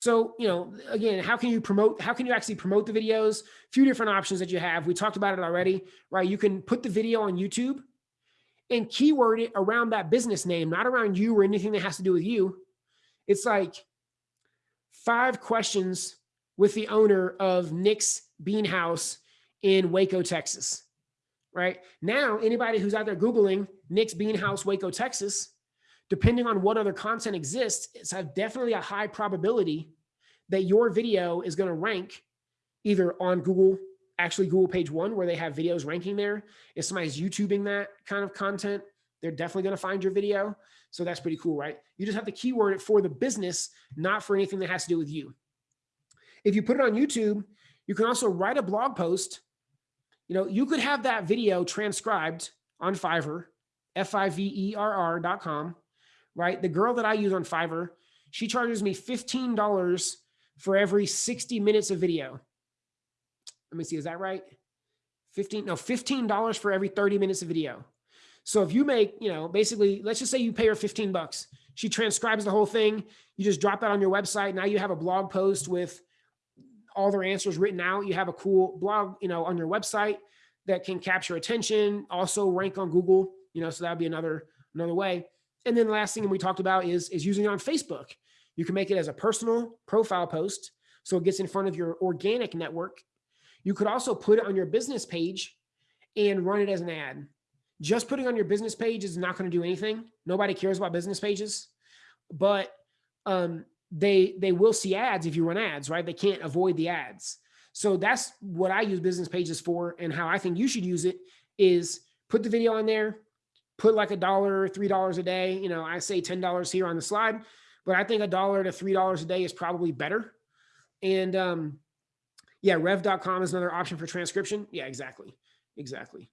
So, you know, again, how can you promote, how can you actually promote the videos? A few different options that you have. We talked about it already, right? You can put the video on YouTube and keyword it around that business name, not around you or anything that has to do with you. It's like five questions with the owner of Nick's Bean House in Waco, Texas, right? Now, anybody who's out there Googling Nick's Bean House, Waco, Texas, depending on what other content exists, it's definitely a high probability that your video is going to rank either on Google, actually Google page one, where they have videos ranking there. If somebody's YouTubing that kind of content, they're definitely going to find your video. So that's pretty cool, right? You just have to keyword it for the business, not for anything that has to do with you. If you put it on YouTube, you can also write a blog post. You know, you could have that video transcribed on Fiverr, F-I-V-E-R-R dot com, right? The girl that I use on Fiverr, she charges me $15 for every 60 minutes of video. Let me see, is that right? 15, no, $15 for every 30 minutes of video. So if you make, you know, basically, let's just say you pay her 15 bucks. She transcribes the whole thing. You just drop that on your website. Now you have a blog post with all their answers written out. You have a cool blog, you know, on your website that can capture attention, also rank on Google, you know, so that'd be another, another way. And then the last thing we talked about is, is using it on Facebook. You can make it as a personal profile post. So it gets in front of your organic network. You could also put it on your business page and run it as an ad. Just putting on your business page is not going to do anything. Nobody cares about business pages, but um, they they will see ads if you run ads, right? They can't avoid the ads. So that's what I use business pages for and how I think you should use it is put the video on there, put like a dollar, $3 a day. You know, I say $10 here on the slide, but I think a dollar to $3 a day is probably better. And um, yeah, rev.com is another option for transcription. Yeah, exactly. Exactly.